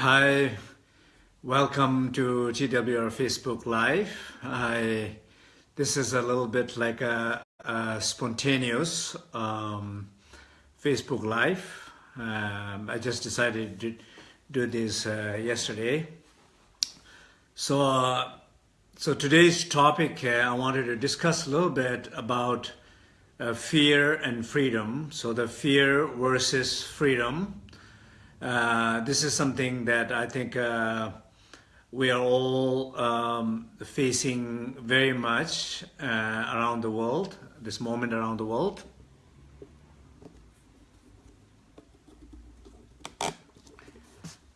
Hi, welcome to TWR Facebook Live. I, this is a little bit like a, a spontaneous um, Facebook Live. Um, I just decided to do this uh, yesterday. So, uh, so today's topic, uh, I wanted to discuss a little bit about uh, fear and freedom. So the fear versus freedom. Uh, this is something that I think uh, we are all um, facing very much uh, around the world, this moment around the world.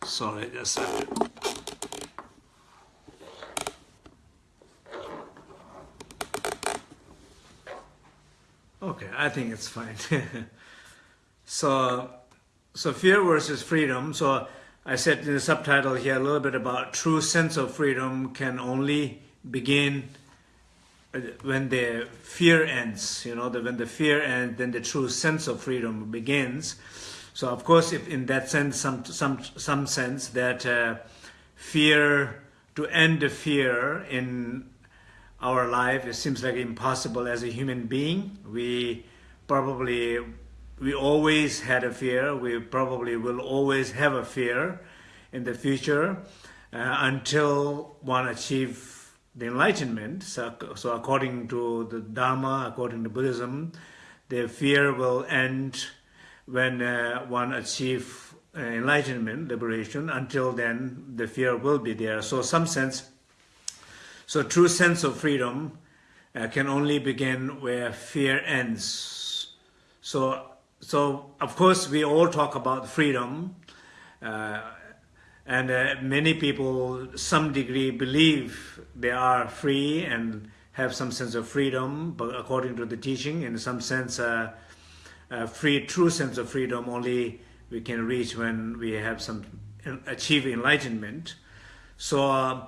Sorry, just a Okay, I think it's fine. so so fear versus freedom. So I said in the subtitle here a little bit about true sense of freedom can only begin uh, when the fear ends. You know, the, when the fear ends, then the true sense of freedom begins. So of course, if in that sense, some some some sense that uh, fear to end the fear in our life, it seems like impossible as a human being. We probably we always had a fear. We probably will always have a fear in the future uh, until one achieve the enlightenment. So, so according to the Dharma, according to Buddhism, the fear will end when uh, one achieve uh, enlightenment, liberation. Until then, the fear will be there. So some sense, so true sense of freedom uh, can only begin where fear ends. So so of course we all talk about freedom uh, and uh, many people some degree believe they are free and have some sense of freedom but according to the teaching in some sense uh, free true sense of freedom only we can reach when we have some achieve enlightenment. So uh,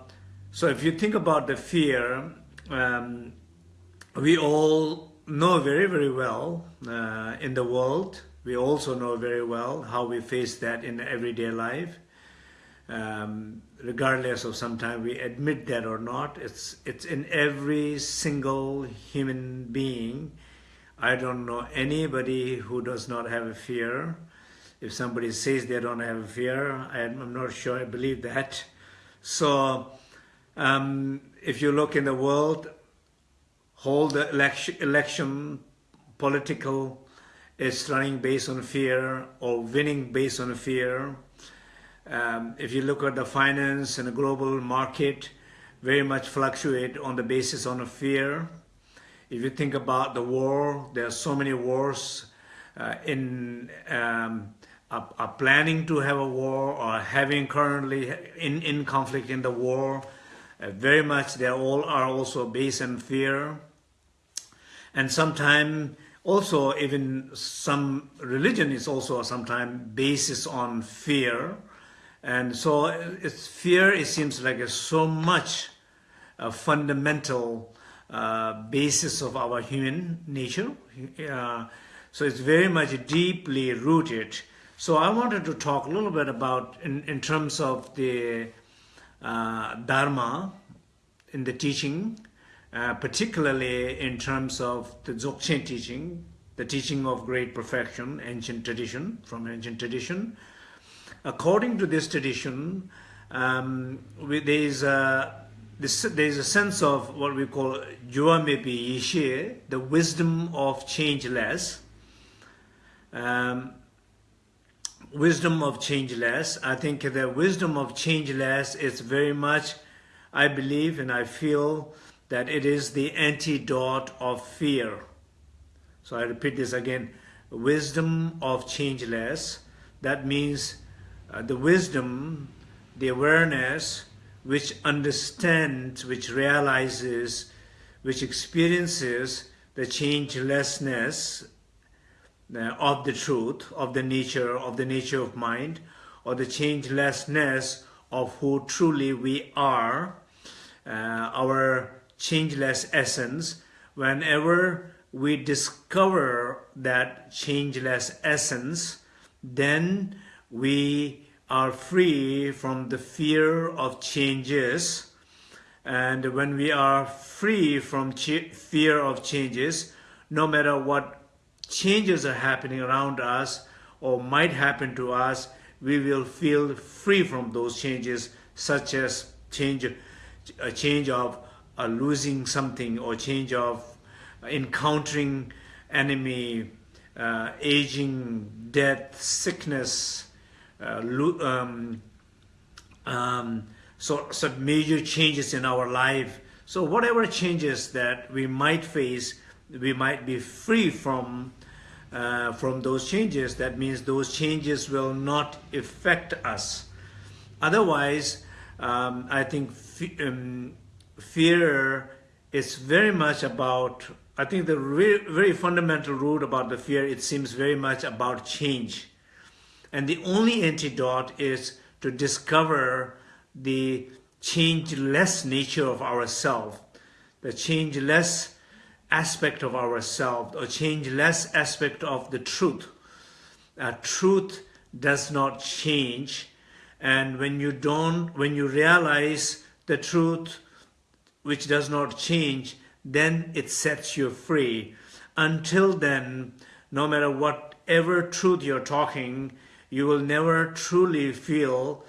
so if you think about the fear um, we all know very, very well uh, in the world. We also know very well how we face that in everyday life. Um, regardless of sometimes we admit that or not, it's, it's in every single human being. I don't know anybody who does not have a fear. If somebody says they don't have a fear, I'm not sure I believe that. So um, if you look in the world, whole the election, election political is running based on fear or winning based on fear. Um, if you look at the finance and the global market, very much fluctuate on the basis on fear. If you think about the war, there are so many wars uh, in um, are, are, planning to have a war or having currently in, in conflict in the war. Uh, very much they all are also based on fear and sometimes also even some religion is also sometimes basis on fear. And so it's fear it seems like it's so much a fundamental uh, basis of our human nature. Uh, so it's very much deeply rooted. So i wanted to talk a little bit about in in terms of the uh, dharma in the teaching. Uh, particularly in terms of the Dzogchen teaching, the teaching of great perfection, ancient tradition, from ancient tradition. According to this tradition, um, there is a this, there is a sense of what we call Juamepi Yishe, the wisdom of changeless. Um, wisdom of changeless. I think the wisdom of changeless is very much, I believe and I feel that it is the antidote of fear. So I repeat this again, wisdom of changeless. That means uh, the wisdom, the awareness, which understands, which realizes, which experiences the changelessness uh, of the truth, of the nature, of the nature of mind, or the changelessness of who truly we are, uh, our changeless essence, whenever we discover that changeless essence, then we are free from the fear of changes. And when we are free from fear of changes, no matter what changes are happening around us or might happen to us, we will feel free from those changes, such as change, a change of uh, losing something or change of encountering enemy, uh, aging, death, sickness, uh, um, um, so, so major changes in our life. So whatever changes that we might face, we might be free from uh, from those changes. That means those changes will not affect us. Otherwise, um, I think um, fear is very much about I think the very fundamental root about the fear, it seems very much about change. And the only antidote is to discover the changeless nature of ourself, the changeless aspect of ourself, or changeless aspect of the truth. Uh, truth does not change. And when you don't, when you realize the truth which does not change, then it sets you free. Until then, no matter whatever truth you're talking, you will never truly feel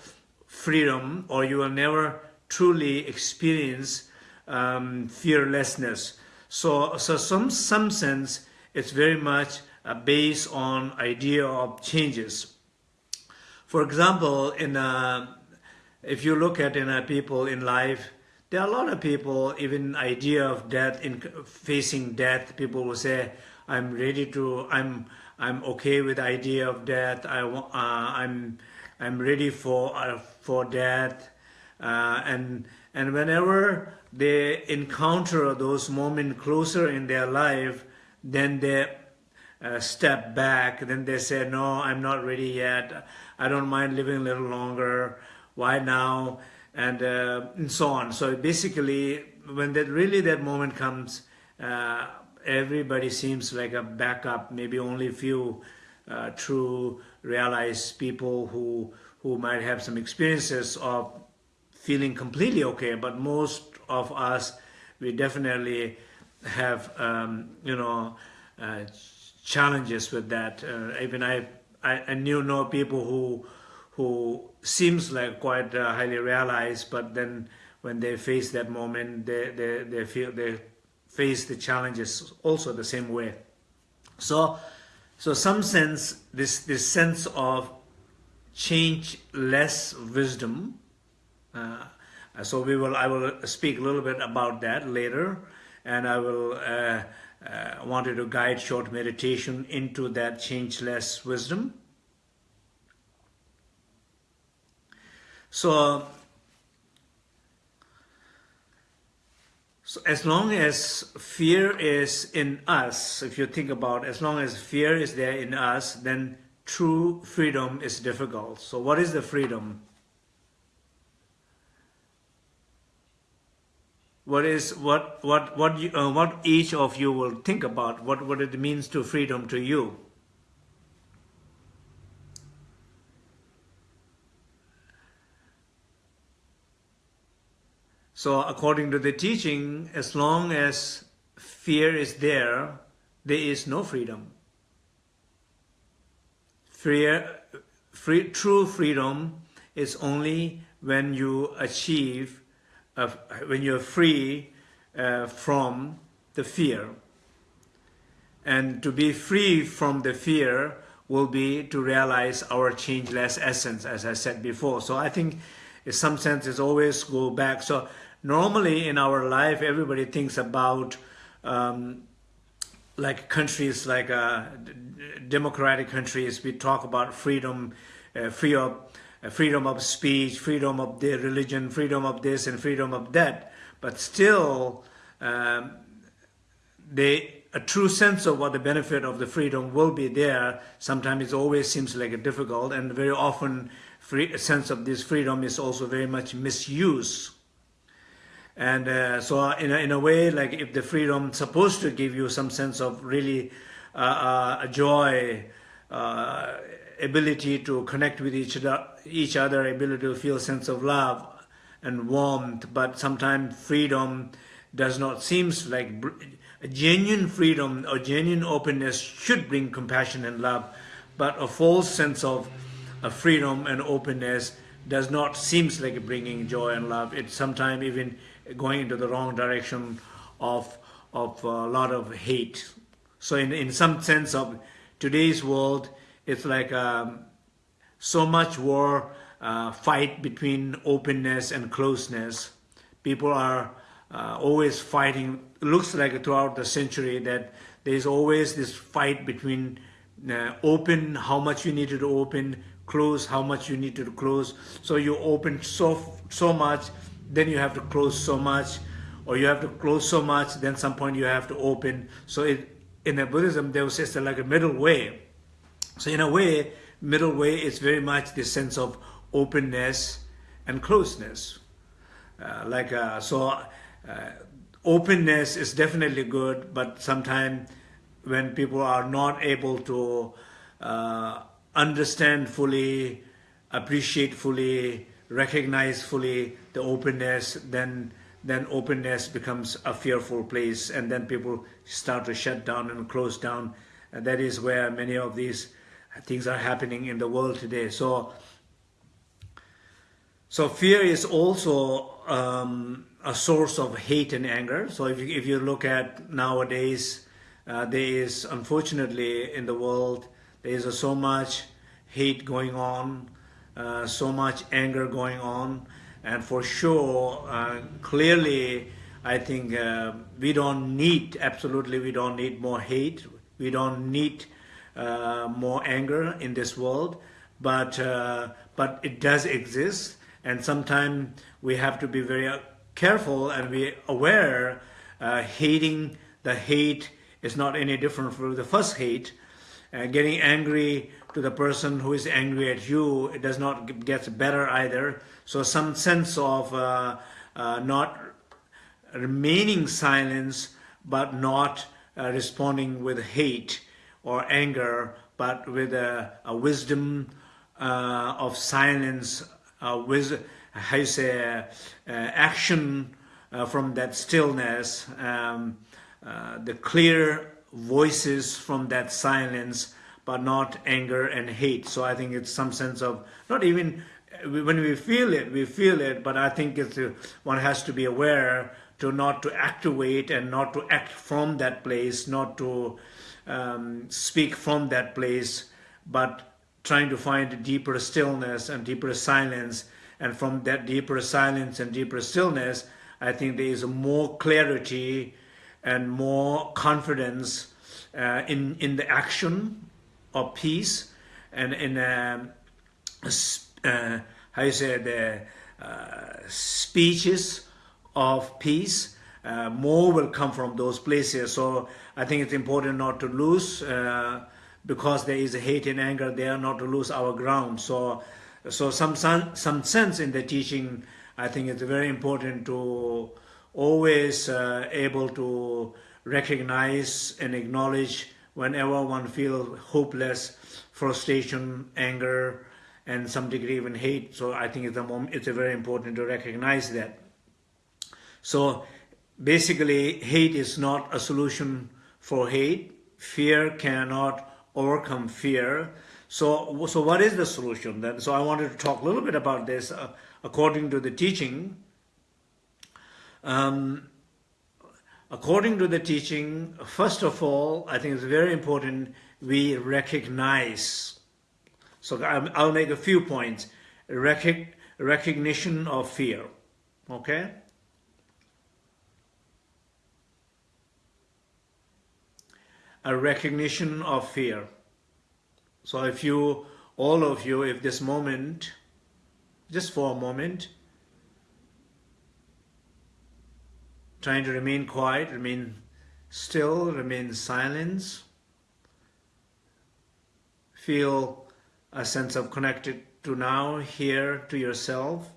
freedom or you will never truly experience um, fearlessness. So, so some, some sense, it's very much uh, based on idea of changes. For example, in a, if you look at in a people in life, there are a lot of people, even idea of death, in facing death, people will say, I'm ready to, I'm, I'm okay with idea of death. I, uh, I'm, I'm ready for, uh, for death. Uh, and, and whenever they encounter those moments closer in their life, then they uh, step back. Then they say, no, I'm not ready yet. I don't mind living a little longer. Why now? And, uh, and so on. So basically, when that really that moment comes, uh, everybody seems like a backup. Maybe only a few uh, true realized people who who might have some experiences of feeling completely okay. But most of us, we definitely have um, you know uh, challenges with that. Uh, even I, I I knew no people who who seems like quite uh, highly realized, but then when they face that moment, they, they, they feel they face the challenges also the same way. So, so some sense, this, this sense of change less wisdom, uh, so we will, I will speak a little bit about that later, and I will uh, uh, wanted to guide short meditation into that changeless wisdom. So, so as long as fear is in us, if you think about as long as fear is there in us, then true freedom is difficult. So what is the freedom? What is what what what you, uh, what each of you will think about what what it means to freedom to you? So according to the teaching, as long as fear is there, there is no freedom. Fear, free, true freedom is only when you achieve, uh, when you're free uh, from the fear. And to be free from the fear will be to realize our changeless essence, as I said before. So I think in some sense always go back. So normally in our life, everybody thinks about um, like countries like uh, democratic countries. We talk about freedom, uh, free of, uh, freedom of speech, freedom of their religion, freedom of this and freedom of that. But still, um, they a true sense of what the benefit of the freedom will be there. Sometimes it always seems like a difficult, and very often, free, sense of this freedom is also very much misused and uh, so in a, in a way, like if the freedom supposed to give you some sense of really uh, uh, joy, uh, ability to connect with each other, each other, ability to feel sense of love and warmth, but sometimes freedom does not seems like a genuine freedom or genuine openness should bring compassion and love, but a false sense of freedom and openness does not seems like bringing joy and love. It's sometimes even going into the wrong direction of of a lot of hate. So in in some sense of today's world, it's like um, so much war uh, fight between openness and closeness. People are uh, always fighting. It looks like throughout the century that there's always this fight between uh, open, how much you need to open, close, how much you need to close. So you open so so much, then you have to close so much, or you have to close so much, then some point you have to open. So it, in the Buddhism, there was just like a middle way. So in a way, middle way is very much the sense of openness and closeness. Uh, like uh, so, uh, openness is definitely good, but sometimes when people are not able to uh, understand fully, appreciate fully, recognize fully the openness, then then openness becomes a fearful place, and then people start to shut down and close down. And that is where many of these things are happening in the world today. So, so fear is also um, a source of hate and anger. So if you, if you look at nowadays, uh, there is unfortunately in the world there is so much hate going on, uh, so much anger going on, and for sure, uh, clearly, I think uh, we don't need, absolutely, we don't need more hate. We don't need uh, more anger in this world, but uh, but it does exist, and sometimes we have to be very careful and be aware. hating the hate is not any different from the first hate uh, getting angry to the person who is angry at you, it does not get better either. So some sense of uh, uh, not remaining silence, but not uh, responding with hate or anger, but with a, a wisdom uh, of silence, with how you say, uh, action from that stillness, um, the clear voices from that silence, but not anger and hate. So I think it's some sense of not even when we feel it, we feel it, but I think it's one has to be aware to not to activate and not to act from that place, not to um, speak from that place, but trying to find a deeper stillness and deeper silence. And from that deeper silence and deeper stillness, I think there is more clarity and more confidence uh, in in the action of peace and in um, uh, how you say the uh, speeches of peace. Uh, more will come from those places. So I think it's important not to lose uh, because there is hate and anger there, not to lose our ground. So so some some sense in the teaching, I think it's very important to always uh, able to recognize and acknowledge whenever one feels hopeless, frustration, anger, and some degree even hate. So I think it's a, moment, it's a very important to recognize that. So basically, hate is not a solution for hate. Fear cannot overcome fear. So, so what is the solution then? So I wanted to talk a little bit about this uh, according to the teaching. Um, according to the teaching, first of all, I think it's very important we recognize. So I'll make a few points. Recog recognition of fear. Okay? A recognition of fear. So if you, all of you, if this moment, just for a moment, trying to remain quiet, remain still, remain silent. Feel a sense of connected to now, here, to yourself.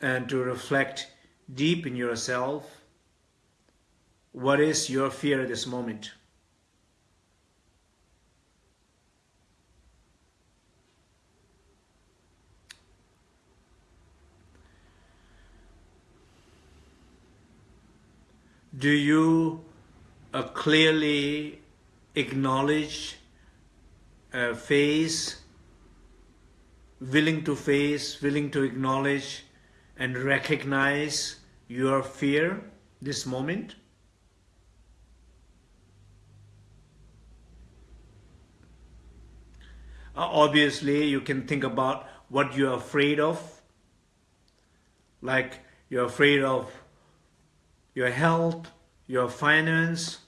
And to reflect deep in yourself. What is your fear at this moment? Do you uh, clearly acknowledge, uh, face, willing to face, willing to acknowledge and recognize your fear this moment? Uh, obviously, you can think about what you're afraid of, like you're afraid of your health, your finance,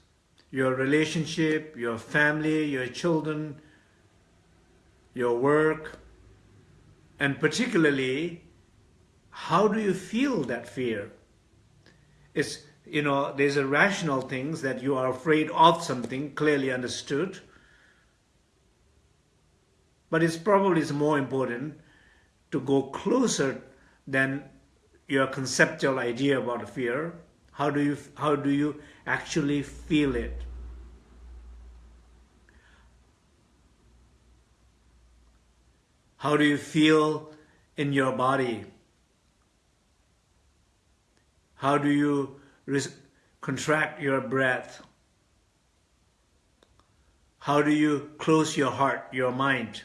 your relationship, your family, your children, your work, and particularly, how do you feel that fear? It's, you know, there's a rational things that you are afraid of something, clearly understood, but it's probably more important to go closer than your conceptual idea about fear. How do you how do you actually feel it? How do you feel in your body? How do you contract your breath? How do you close your heart, your mind?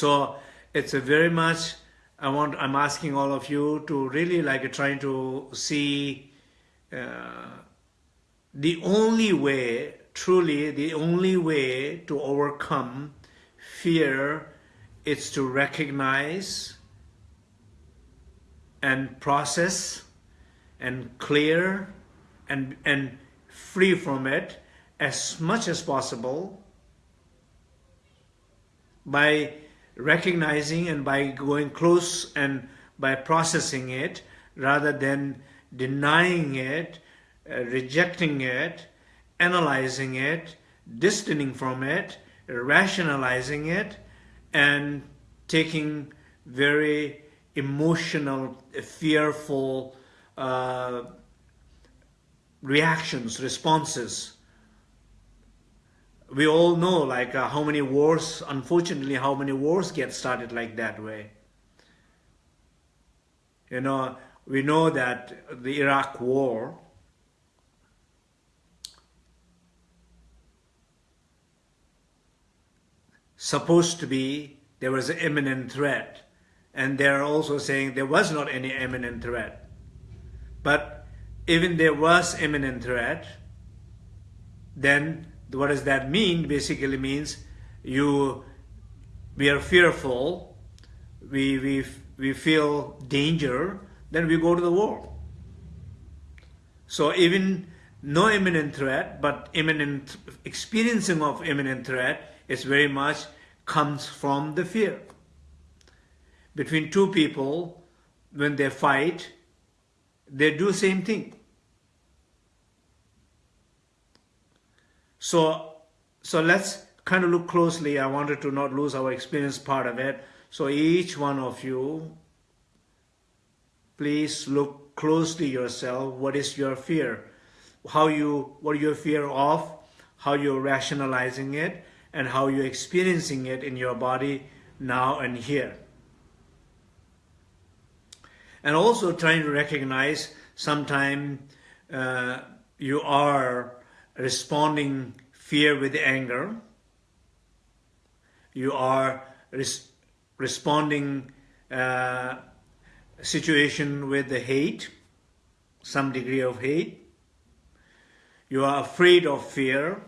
So it's a very much, I want, I'm asking all of you to really like trying to see uh, the only way, truly the only way to overcome fear is to recognize and process and clear and, and free from it as much as possible by recognizing and by going close and by processing it rather than denying it, uh, rejecting it, analyzing it, distancing from it, rationalizing it, and taking very emotional, fearful uh, reactions, responses we all know like uh, how many wars, unfortunately, how many wars get started like that way. You know, we know that the Iraq war supposed to be there was an imminent threat and they're also saying there was not any imminent threat but even there was imminent threat then what does that mean? Basically means you, we are fearful, we, we, we feel danger, then we go to the war. So even no imminent threat, but imminent experiencing of imminent threat is very much comes from the fear. Between two people, when they fight, they do same thing. So, so let's kind of look closely. I wanted to not lose our experience part of it. So each one of you, please look closely yourself. What is your fear? How you, what your fear of? How you're rationalizing it and how you're experiencing it in your body now and here. And also trying to recognize sometime uh, you are responding fear with anger. You are res responding uh, situation with the hate, some degree of hate. You are afraid of fear.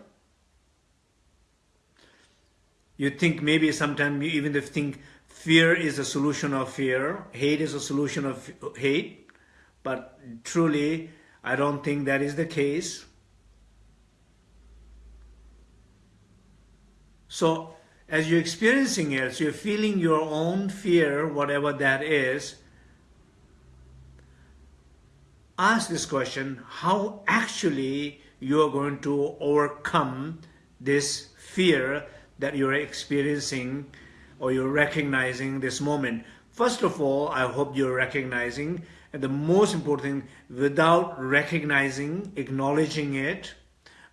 You think maybe sometimes you even think fear is a solution of fear, hate is a solution of hate, but truly I don't think that is the case. So as you're experiencing it, so you're feeling your own fear, whatever that is, ask this question, how actually you're going to overcome this fear that you're experiencing or you're recognizing this moment. First of all, I hope you're recognizing, and the most important thing, without recognizing, acknowledging it,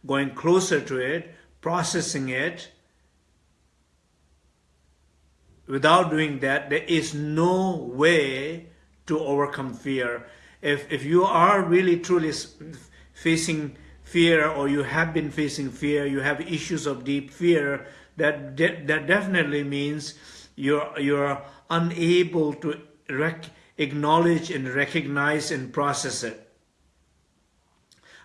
going closer to it, processing it, without doing that, there is no way to overcome fear. If, if you are really truly facing fear or you have been facing fear, you have issues of deep fear, that, de that definitely means you're, you're unable to acknowledge and recognize and process it.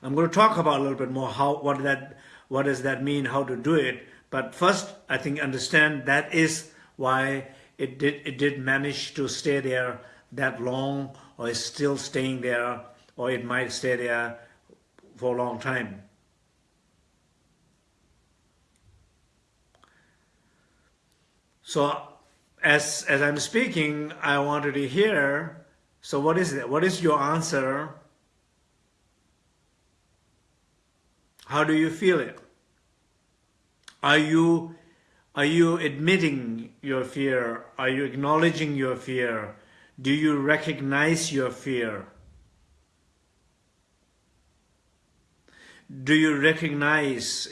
I'm going to talk about a little bit more how what that what does that mean, how to do it. But first, I think understand that is why it did it did manage to stay there that long, or is still staying there, or it might stay there for a long time. So as as I'm speaking, I wanted to hear. So what is it? What is your answer How do you feel it? Are you, are you admitting your fear? Are you acknowledging your fear? Do you recognize your fear? Do you recognize,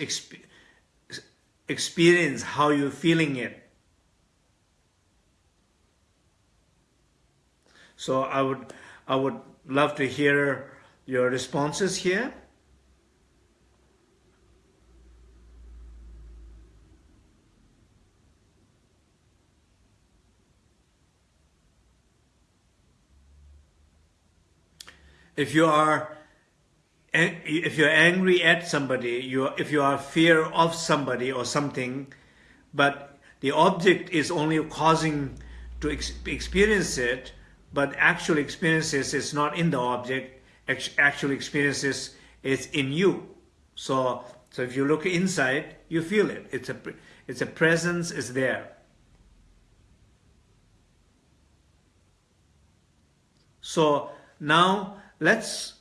experience how you're feeling it? So I would, I would love to hear your responses here. If you are if you're angry at somebody, you if you are fear of somebody or something, but the object is only causing to ex experience it, but actual experiences is not in the object. Actual experiences is in you. So so if you look inside, you feel it. It's a it's a presence is there. So now Let's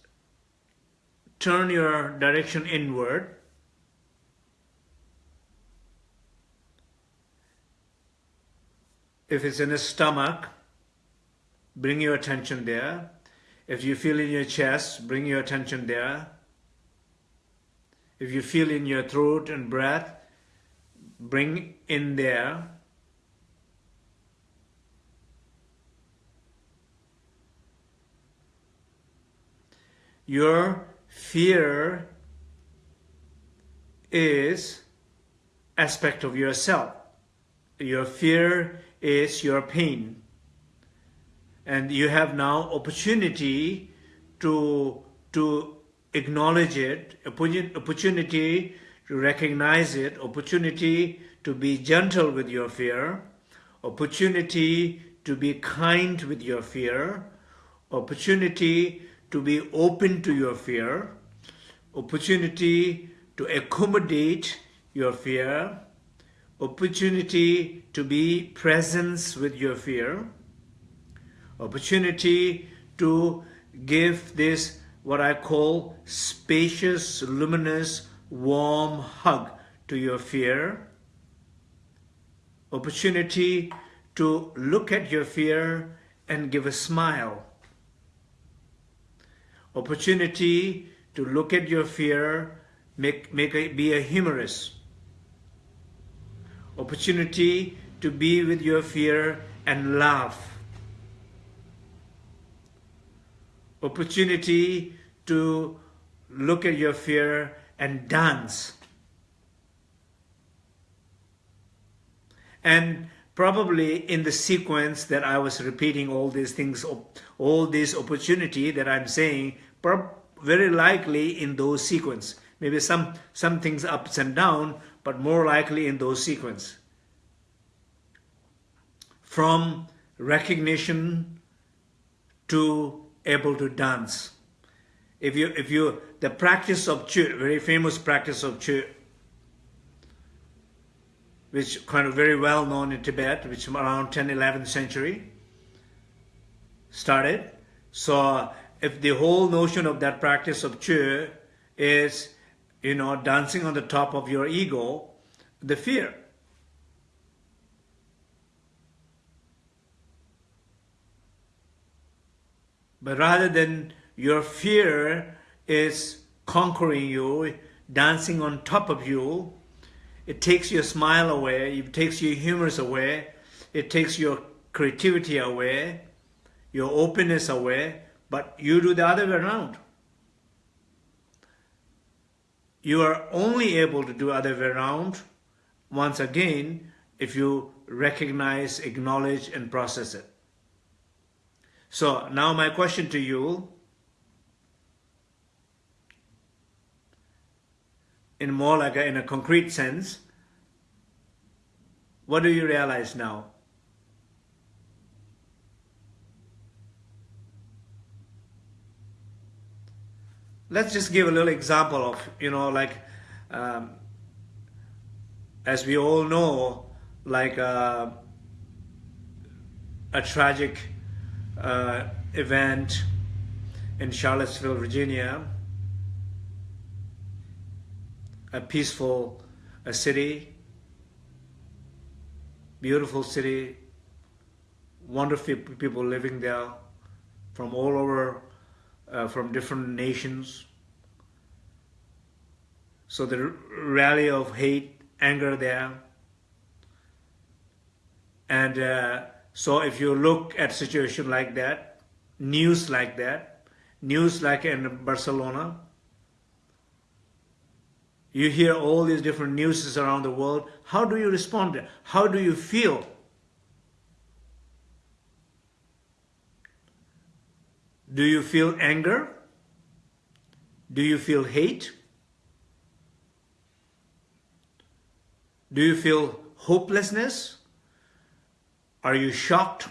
turn your direction inward. If it's in the stomach, bring your attention there. If you feel in your chest, bring your attention there. If you feel in your throat and breath, bring in there. Your fear is aspect of yourself. Your fear is your pain. And you have now opportunity to, to acknowledge it, opportunity to recognize it, opportunity to be gentle with your fear, opportunity to be kind with your fear, opportunity to be open to your fear, opportunity to accommodate your fear, opportunity to be presence with your fear, opportunity to give this what I call spacious, luminous, warm hug to your fear, opportunity to look at your fear and give a smile opportunity to look at your fear, make, make be a humorous. Opportunity to be with your fear and laugh. Opportunity to look at your fear and dance. And probably in the sequence that I was repeating all these things, all this opportunity that I'm saying, very likely in those sequence. Maybe some, some things ups and down, but more likely in those sequence. From recognition to able to dance. If you, if you, the practice of Chöd, very famous practice of Chöd, which kind of very well known in Tibet, which around 10th, 11th century started. So if the whole notion of that practice of Chöd is, you know, dancing on the top of your ego, the fear. But rather than your fear is conquering you, dancing on top of you, it takes your smile away, it takes your humors away, it takes your creativity away, your openness away, but you do the other way around. You are only able to do other way around. Once again if you recognize, acknowledge, and process it. So now my question to you, in more like a, in a concrete sense, what do you realize now? Let's just give a little example of, you know, like, um, as we all know, like uh, a tragic uh, event in Charlottesville, Virginia, a peaceful a city, beautiful city, wonderful people living there from all over, uh, from different nations. So the rally of hate, anger there. And uh, so if you look at situation like that, news like that, news like in Barcelona, you hear all these different newses around the world. How do you respond? How do you feel? Do you feel anger? Do you feel hate? Do you feel hopelessness? Are you shocked?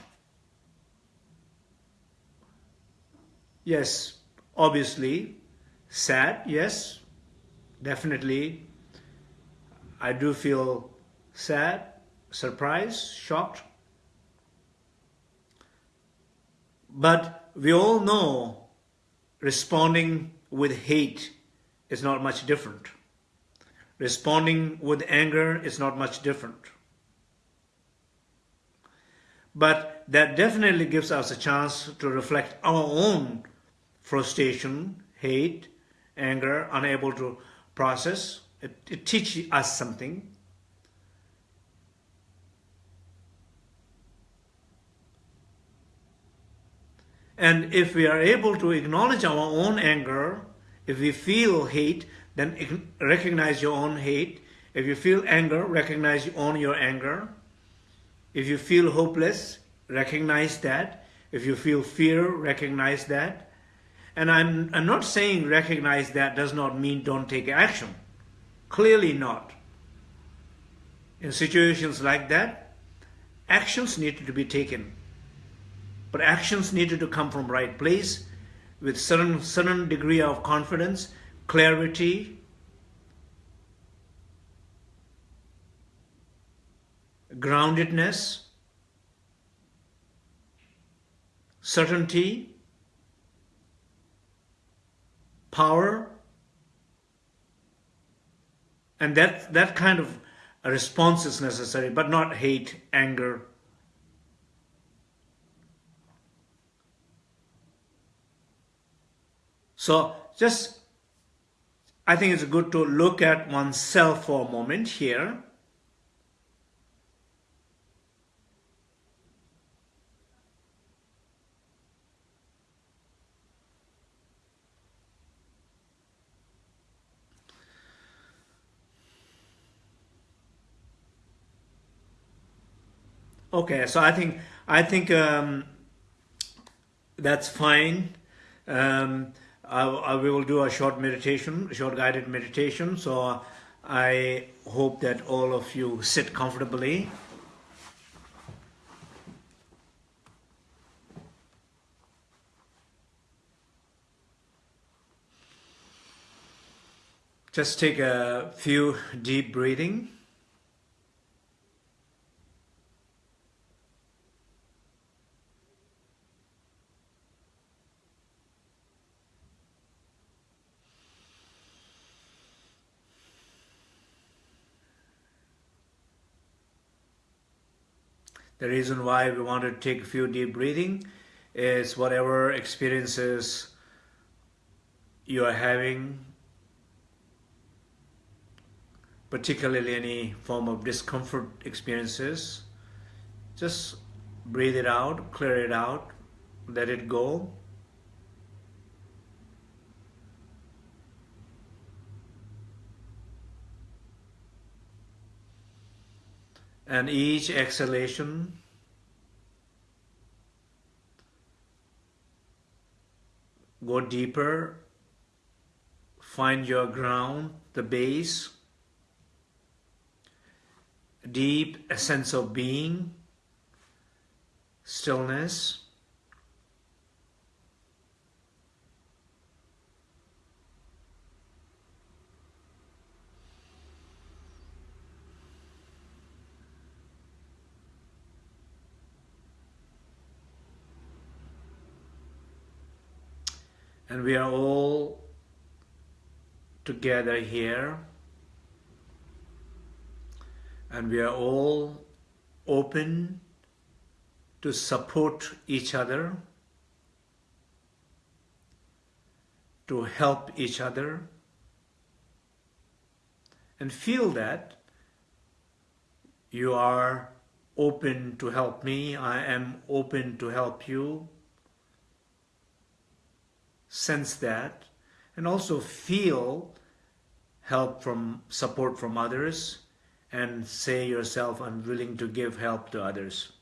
Yes, obviously. Sad, yes, definitely. I do feel sad, surprised, shocked. But we all know responding with hate is not much different. Responding with anger is not much different. But that definitely gives us a chance to reflect our own frustration, hate, anger, unable to process. It, it teaches us something. And if we are able to acknowledge our own anger, if we feel hate, then recognize your own hate. If you feel anger, recognize you own your anger. If you feel hopeless, recognize that. If you feel fear, recognize that. And I'm, I'm not saying recognize that does not mean don't take action. Clearly not. In situations like that, actions needed to be taken. But actions needed to come from right place with certain, certain degree of confidence, clarity, groundedness, certainty, power, and that, that kind of response is necessary, but not hate, anger. So just, I think it's good to look at oneself for a moment here. Okay, so I think I think um, that's fine. Um, I, I, we will do a short meditation, short guided meditation. So I hope that all of you sit comfortably. Just take a few deep breathing. The reason why we want to take a few deep breathing is whatever experiences you are having, particularly any form of discomfort experiences, Just breathe it out, clear it out, let it go. And each exhalation go deeper, find your ground, the base, deep sense of being, stillness. And we are all together here. And we are all open to support each other, to help each other, and feel that you are open to help me, I am open to help you, sense that and also feel help from support from others and say yourself I'm willing to give help to others.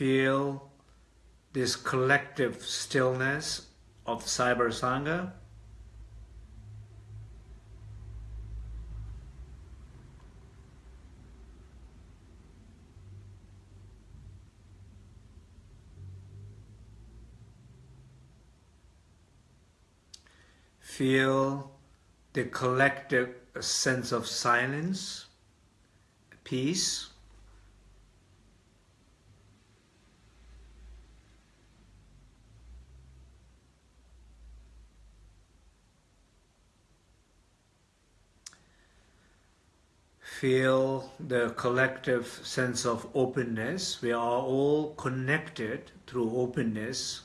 Feel this collective stillness of Cyber Sangha. Feel the collective sense of silence, peace. Feel the collective sense of openness. We are all connected through openness.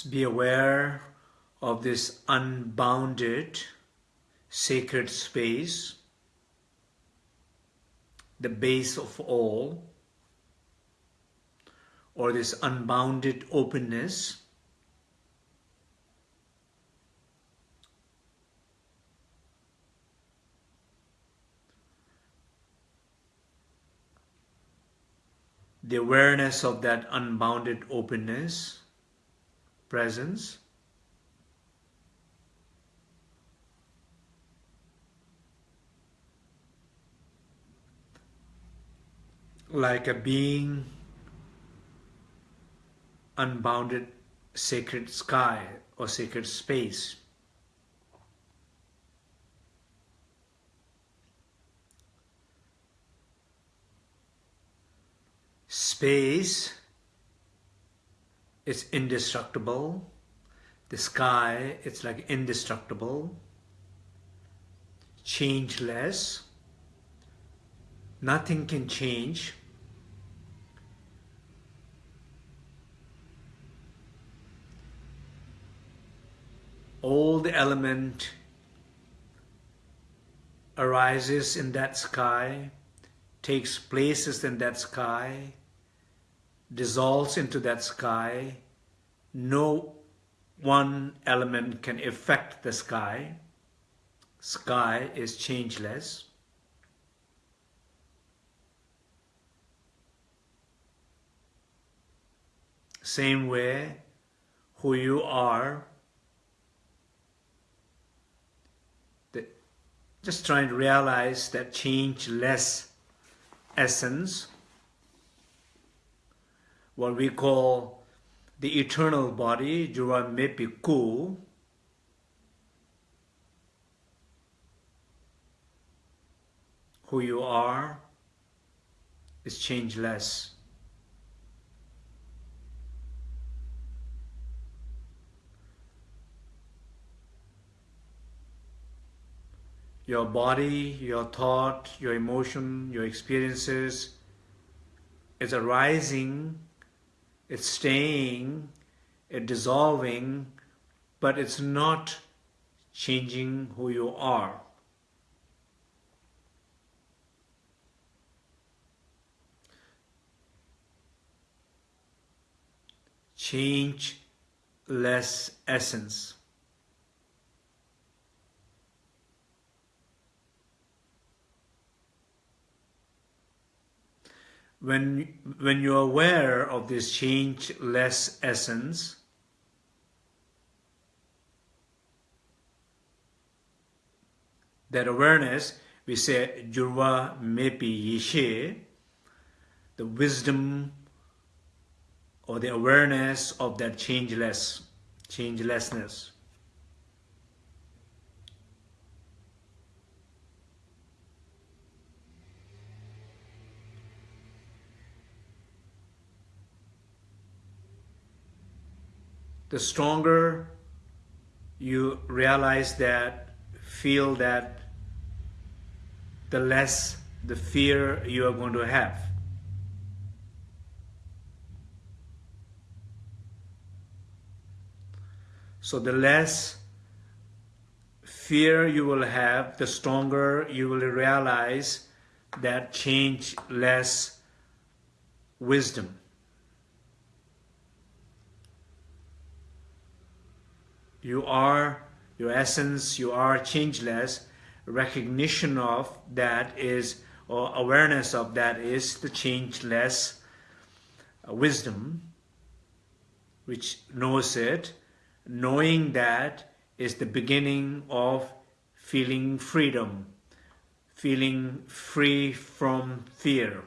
Just be aware of this unbounded sacred space, the base of all, or this unbounded openness. The awareness of that unbounded openness presence like a being unbounded sacred sky or sacred space. Space is indestructible. The sky, it's like indestructible, changeless. Nothing can change. All the element arises in that sky, takes places in that sky, dissolves into that sky. No one element can affect the sky. Sky is changeless. Same way, who you are, just trying to realize that changeless essence, what we call the eternal body, Jura Mepiku, who you are is changeless. Your body, your thought, your emotion, your experiences is arising, it's staying, it's dissolving, but it's not changing who you are. Change less essence. When when you're aware of this changeless essence that awareness we say jurva mepi yishe the wisdom or the awareness of that changeless changelessness the stronger you realize that, feel that, the less the fear you are going to have. So the less fear you will have, the stronger you will realize that change less wisdom. You are your essence, you are changeless, recognition of that is, or awareness of that is the changeless uh, wisdom, which knows it. Knowing that is the beginning of feeling freedom, feeling free from fear.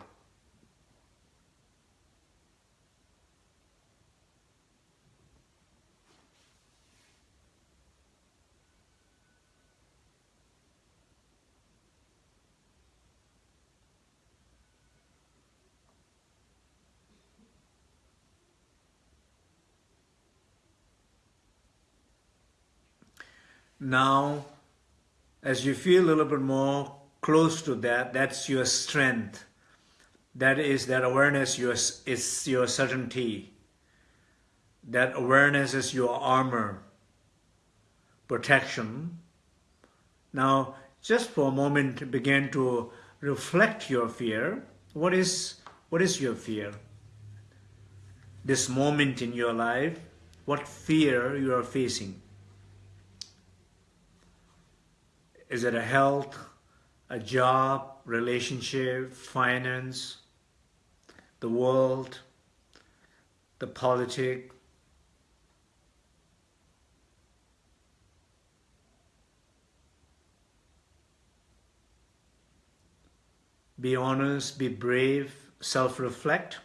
Now, as you feel a little bit more close to that, that's your strength. That is that awareness your, is your certainty. That awareness is your armor, protection. Now, just for a moment, begin to reflect your fear. What is, what is your fear? This moment in your life, what fear you are facing? Is it a health, a job, relationship, finance, the world, the politic? Be honest, be brave, self-reflect,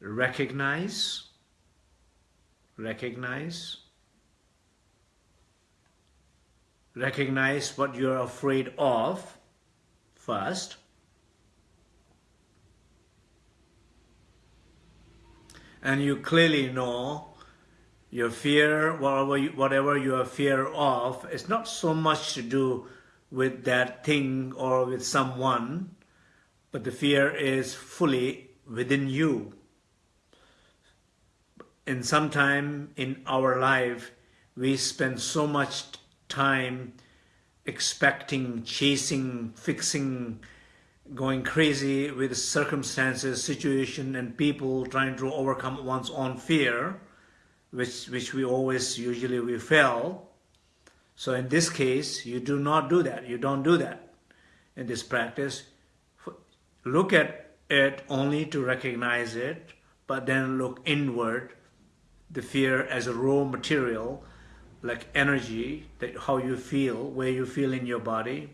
recognize, recognize, recognize what you're afraid of first. and you clearly know your fear, whatever you, whatever you are fear of, it's not so much to do with that thing or with someone, but the fear is fully within you. And sometime in our life, we spend so much time expecting, chasing, fixing, going crazy with circumstances, situation, and people trying to overcome one's own fear, which, which we always usually we fail. So in this case, you do not do that. You don't do that in this practice. Look at it only to recognize it, but then look inward, the fear as a raw material, like energy, that how you feel, where you feel in your body.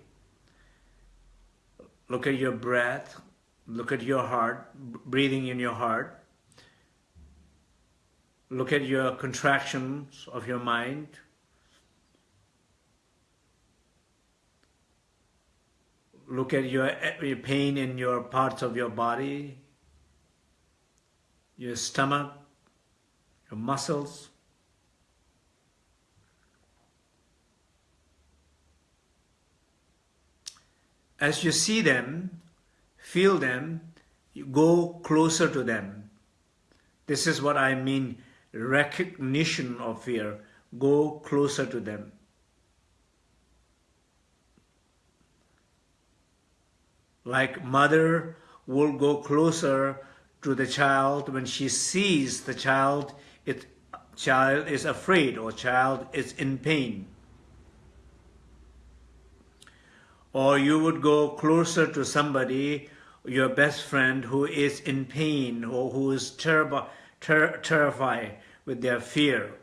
Look at your breath, look at your heart, breathing in your heart. Look at your contractions of your mind. Look at your, eh, your pain in your parts of your body, your stomach, your muscles. As you see them, feel them, you go closer to them. This is what I mean recognition of fear. Go closer to them. Like mother will go closer to the child when she sees the child, it, child is afraid or child is in pain. Or you would go closer to somebody, your best friend who is in pain or who is ter terrified with their fear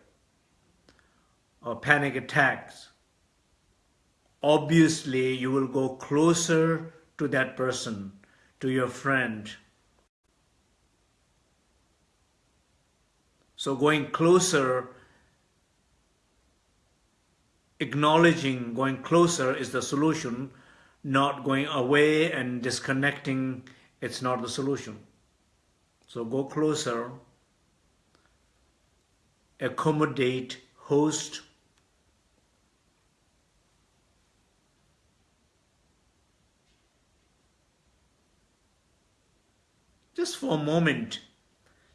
or panic attacks. Obviously, you will go closer to that person, to your friend. So going closer, acknowledging going closer is the solution, not going away and disconnecting, it's not the solution. So go closer, accommodate, host, just for a moment,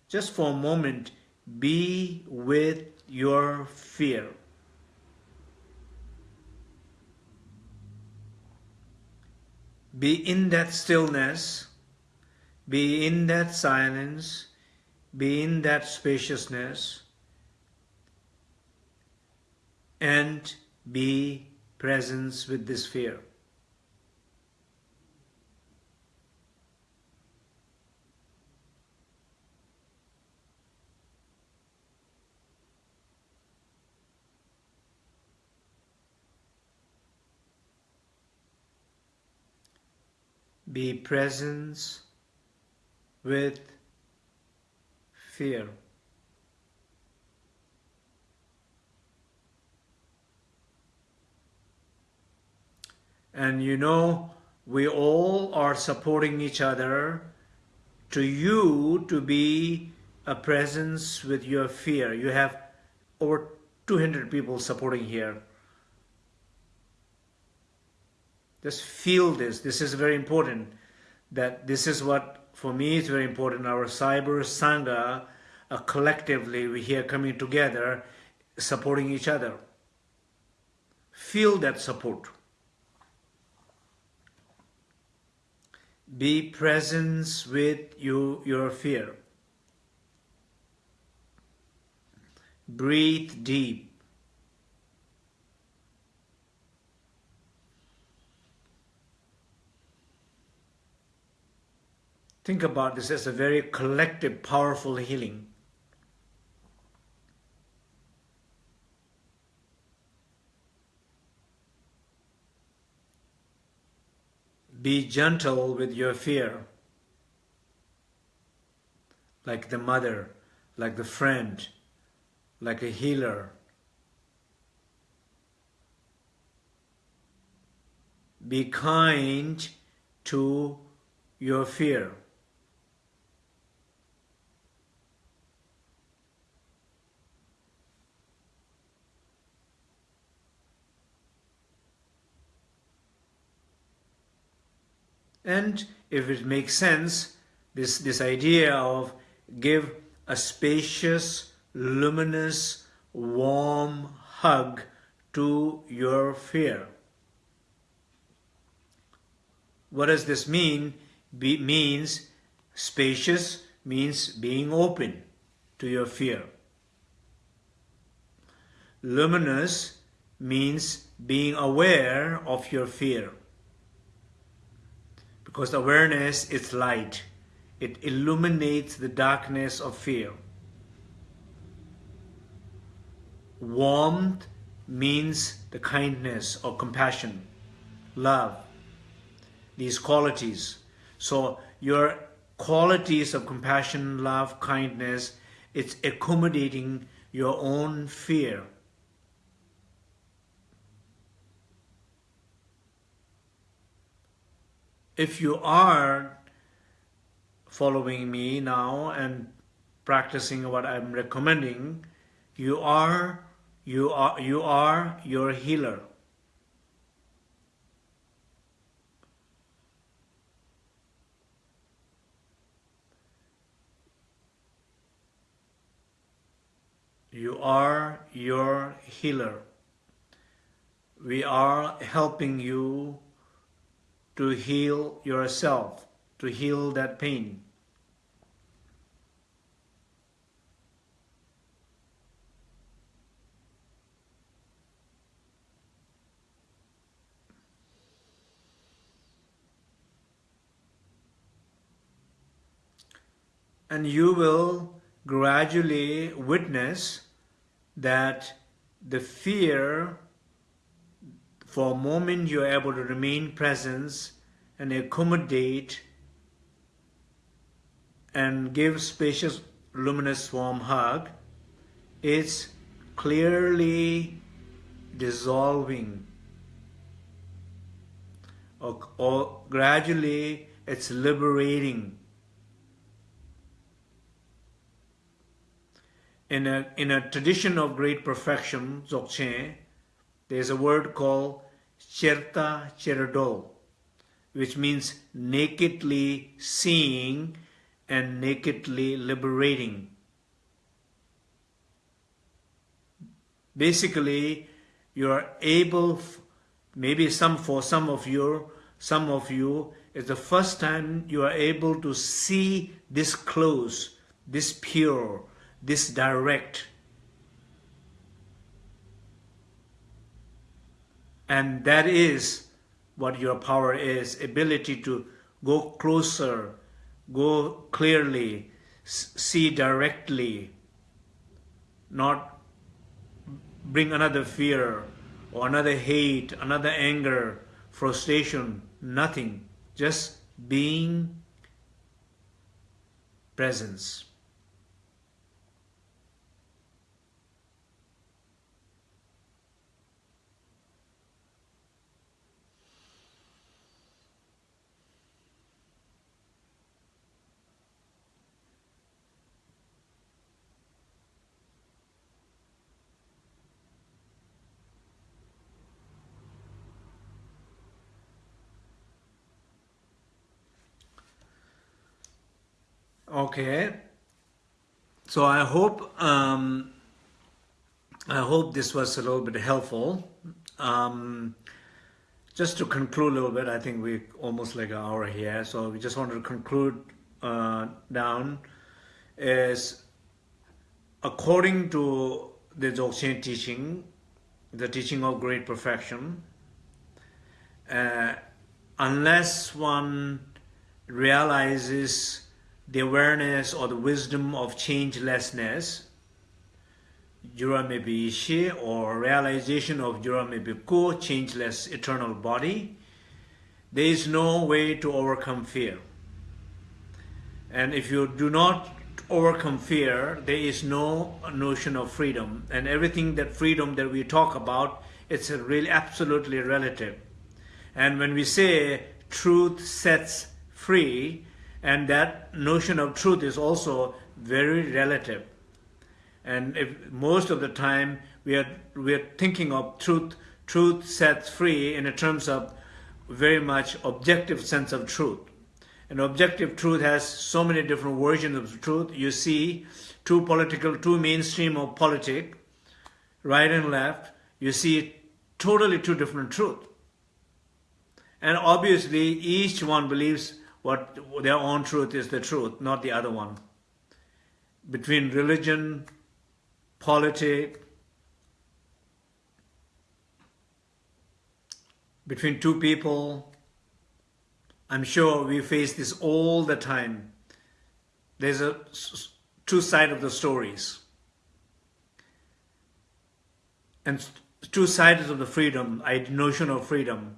just for a moment, be with your fear. Be in that stillness, be in that silence, be in that spaciousness, and be presence with this fear. Be presence with fear. And you know, we all are supporting each other to you to be a presence with your fear. You have over 200 people supporting here. Just feel this. This is very important. That this is what, for me, is very important. Our Cyber Sangha, uh, collectively, we here coming together, supporting each other. Feel that support. Be presence with you, your fear. Breathe deep. Think about this as a very collective, powerful healing. Be gentle with your fear, like the mother, like the friend, like a healer. Be kind to your fear. And if it makes sense, this, this idea of give a spacious, luminous, warm hug to your fear. What does this mean? Be, means spacious means being open to your fear. Luminous means being aware of your fear. Because awareness is light. It illuminates the darkness of fear. Warmth means the kindness or compassion, love, these qualities. So your qualities of compassion, love, kindness, it's accommodating your own fear. If you are following me now and practicing what I'm recommending, you are you are you are your healer. You are your healer. We are helping you to heal yourself, to heal that pain. And you will gradually witness that the fear for a moment you are able to remain present and accommodate and give spacious luminous warm hug. It's clearly dissolving. Or, or gradually it's liberating. In a in a tradition of great perfection Dzogchen there's a word called Cherta Cherdo, which means nakedly seeing and nakedly liberating. Basically, you are able, maybe some for some of you, some of you, it's the first time you are able to see this close, this pure, this direct, And that is what your power is, ability to go closer, go clearly, see directly, not bring another fear or another hate, another anger, frustration, nothing. Just being presence. Okay. So I hope um, I hope this was a little bit helpful. Um, just to conclude a little bit, I think we almost like an hour here. So we just wanted to conclude uh, down is according to the Dzogchen teaching, the teaching of great perfection, uh, unless one realizes the awareness or the wisdom of changelessness, Juramebishi, or realization of Juramebiku, changeless eternal body, there is no way to overcome fear. And if you do not overcome fear, there is no notion of freedom. And everything that freedom that we talk about, it's really absolutely relative. And when we say truth sets free, and that notion of truth is also very relative and if most of the time we are we are thinking of truth truth sets free in terms of very much objective sense of truth. And objective truth has so many different versions of truth. You see two political, two mainstream of politics, right and left. You see totally two different truth. And obviously each one believes what their own truth is the truth, not the other one. Between religion, politics, between two people. I'm sure we face this all the time. There's a two side of the stories. And two sides of the freedom, notion of freedom.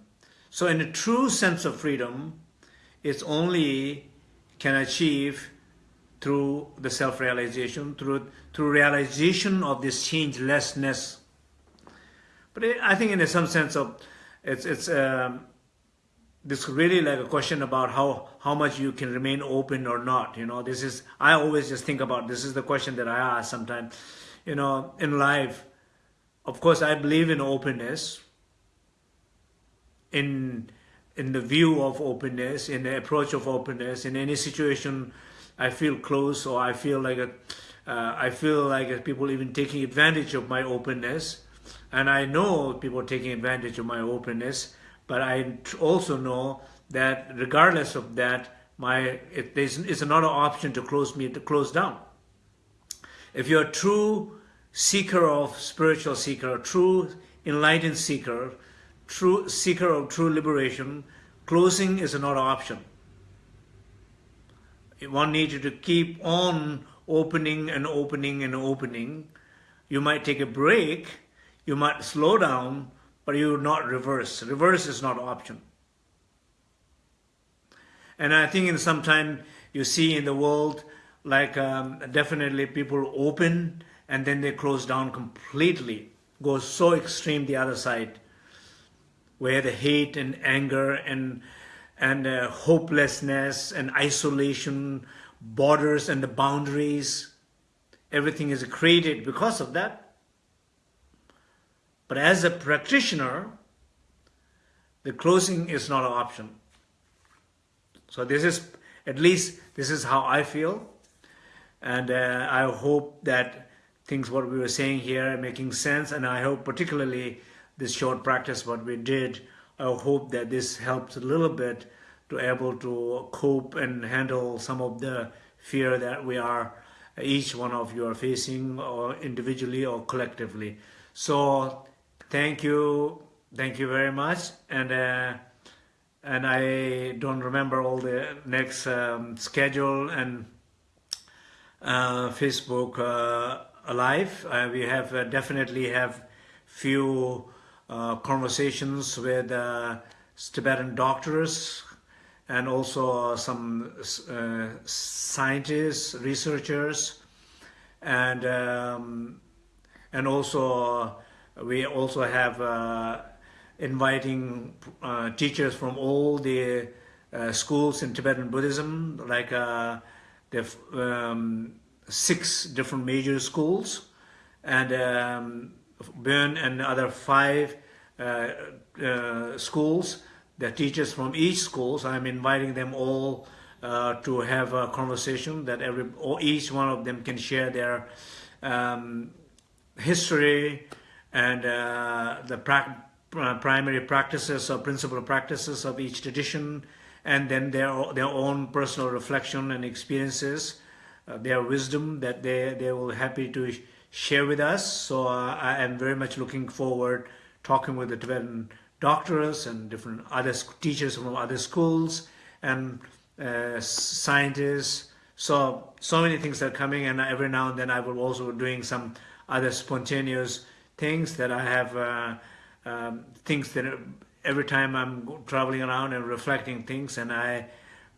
So in a true sense of freedom, it's only can achieve through the self-realization, through, through realization of this changelessness. But I think in some sense of it's it's um, this really like a question about how how much you can remain open or not you know this is i always just think about this is the question that i ask sometimes you know in life of course i believe in openness in in the view of openness in the approach of openness in any situation i feel close or i feel like a, uh, i feel like people even taking advantage of my openness and I know people taking advantage of my openness, but I also know that regardless of that, my it, it's another option to close me to close down. If you're a true seeker of spiritual seeker, a true enlightened seeker, true seeker of true liberation, closing is another option. One needs to keep on opening and opening and opening. You might take a break you might slow down, but you will not reverse. Reverse is not an option. And I think in some time you see in the world, like um, definitely people open and then they close down completely, go so extreme the other side, where the hate and anger and and uh, hopelessness and isolation, borders and the boundaries, everything is created because of that. But as a practitioner, the closing is not an option. So this is, at least this is how I feel. And uh, I hope that things what we were saying here are making sense. And I hope particularly this short practice what we did, I hope that this helps a little bit to able to cope and handle some of the fear that we are, each one of you are facing or individually or collectively. So thank you thank you very much and uh, and I don't remember all the next um, schedule and uh, Facebook uh, live uh, we have uh, definitely have few uh, conversations with Tibetan doctors and also some scientists researchers. And um, and also we also have uh, inviting uh, teachers from all the uh, schools in Tibetan Buddhism, like uh, the um, six different major schools, and um, Bön and other five uh, uh, schools. The teachers from each schools, I'm inviting them all to have a conversation that every each one of them can share their um, history, and uh, the pra uh, primary practices or principal practices of each tradition, and then their their own personal reflection and experiences, uh, their wisdom that they they will happy to share with us. So uh, I am very much looking forward talking with the Tibetan doctors and different other teachers from other schools and uh, scientists. So so many things are coming, and every now and then I will also be doing some other spontaneous things that I have, uh, um, things that every time I'm traveling around and reflecting things and I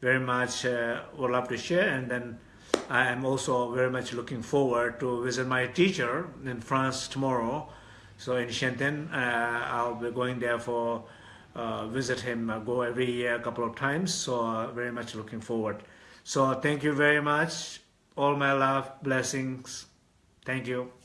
very much uh, would love to share and then I am also very much looking forward to visit my teacher in France tomorrow. So in Shenten, uh, I'll be going there for uh, visit him, uh, go every year a couple of times. So uh, very much looking forward. So thank you very much. All my love, blessings. Thank you.